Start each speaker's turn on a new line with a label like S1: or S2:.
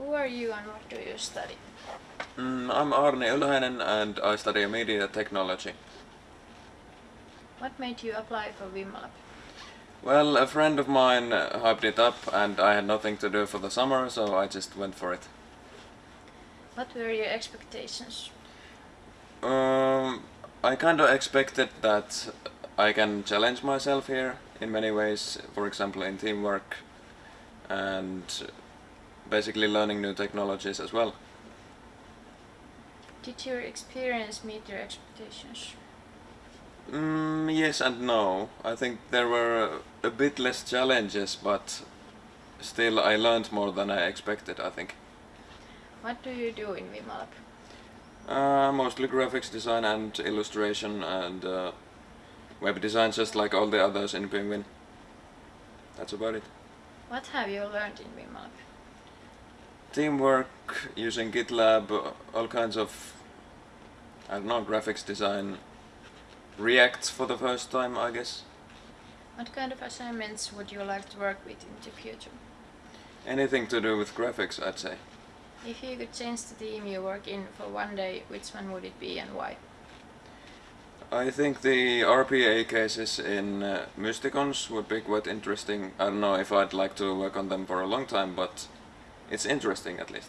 S1: Who are you and what do you study?
S2: Mm, I'm Arne Ylhäinen and I study media technology.
S1: What made you apply for WIMMA Lab?
S2: Well, a friend of mine uh, hyped it up and I had nothing to do for the summer, so I just went for it.
S1: What were your expectations?
S2: Um, I kind of expected that I can challenge myself here in many ways, for example in teamwork and basically learning new technologies as well.
S1: Did your experience meet your expectations?
S2: Mm, yes and no. I think there were a bit less challenges, but still I learned more than I expected, I think.
S1: What do you do in WIMMA Lab?
S2: Uh, mostly graphics design and illustration and uh, web design just like all the others in Penguin. That's about it.
S1: What have you learned in WIMMA Lab?
S2: Teamwork, using GitLab, all kinds of, I don't know, graphics design, React for the first time I guess.
S1: What kind of assignments would you like to work with in the future?
S2: Anything to do with graphics I'd say.
S1: If you could change the team you work in for one day, which one would it be and why?
S2: I think the RPA cases in uh, Mysticons would be quite interesting. I don't know if I'd like to work on them for a long time, but it's interesting at least.